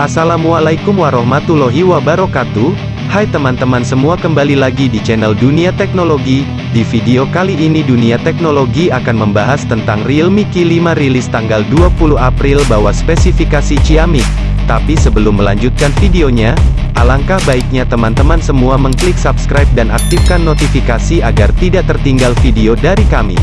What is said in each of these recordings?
Assalamualaikum warahmatullahi wabarakatuh. Hai teman-teman semua kembali lagi di channel Dunia Teknologi. Di video kali ini Dunia Teknologi akan membahas tentang Realme Q5 rilis tanggal 20 April bawa spesifikasi ciamik Tapi sebelum melanjutkan videonya Alangkah baiknya teman-teman semua mengklik subscribe dan aktifkan notifikasi agar tidak tertinggal video dari kami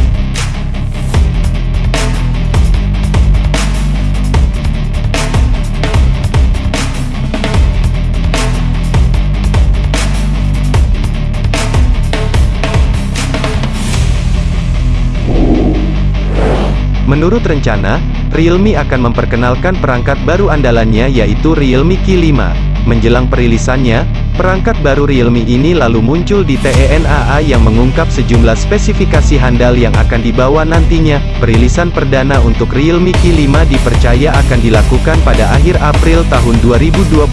Menurut rencana, Realme akan memperkenalkan perangkat baru andalannya yaitu Realme Q5. Menjelang perilisannya, perangkat baru Realme ini lalu muncul di TENAA yang mengungkap sejumlah spesifikasi handal yang akan dibawa nantinya. Perilisan perdana untuk Realme Q5 dipercaya akan dilakukan pada akhir April tahun 2022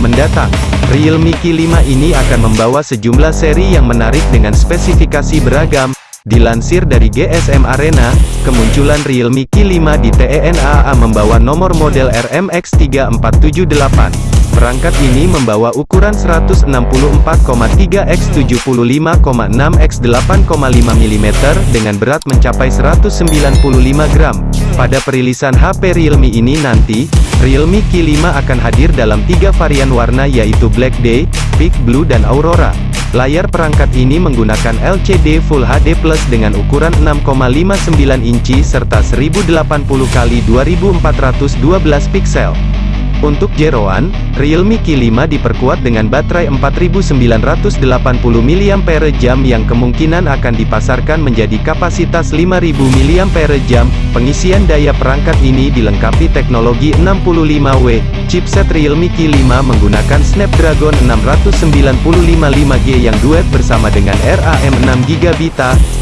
mendatang. Realme Q5 ini akan membawa sejumlah seri yang menarik dengan spesifikasi beragam, Dilansir dari GSM Arena, kemunculan Realme Q5 di TENAA membawa nomor model RMX3478. Perangkat ini membawa ukuran 164,3 x 75,6 x 8,5 mm dengan berat mencapai 195 gram. Pada perilisan HP Realme ini nanti, Realme Q5 akan hadir dalam tiga varian warna yaitu Black Day, Big Blue dan Aurora. Layar perangkat ini menggunakan LCD Full HD Plus dengan ukuran 6,59 inci serta 1080x 2412 pixel. Untuk jeroan, Realme Q5 diperkuat dengan baterai 4980 mAh yang kemungkinan akan dipasarkan menjadi kapasitas 5000 mAh. Pengisian daya perangkat ini dilengkapi teknologi 65W. Chipset Realme Q5 menggunakan Snapdragon 695 5G yang duet bersama dengan RAM 6GB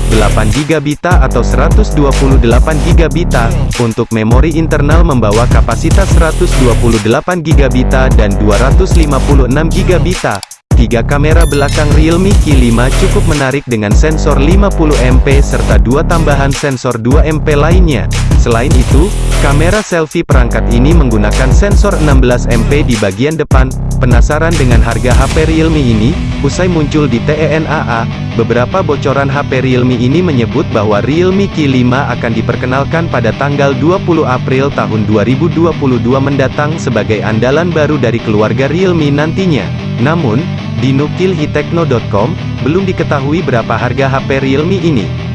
8GB atau 128GB. Untuk memori internal membawa kapasitas 128GB dan 256GB. Tiga kamera belakang Realme Q5 cukup menarik dengan sensor 50MP serta dua tambahan sensor 2MP lainnya. Selain itu, kamera selfie perangkat ini menggunakan sensor 16MP di bagian depan. Penasaran dengan harga HP Realme ini? Usai muncul di TENAA, beberapa bocoran HP Realme ini menyebut bahwa Realme Q5 akan diperkenalkan pada tanggal 20 April tahun 2022 mendatang sebagai andalan baru dari keluarga Realme nantinya. Namun, di nukilhitekno.com, belum diketahui berapa harga HP Realme ini.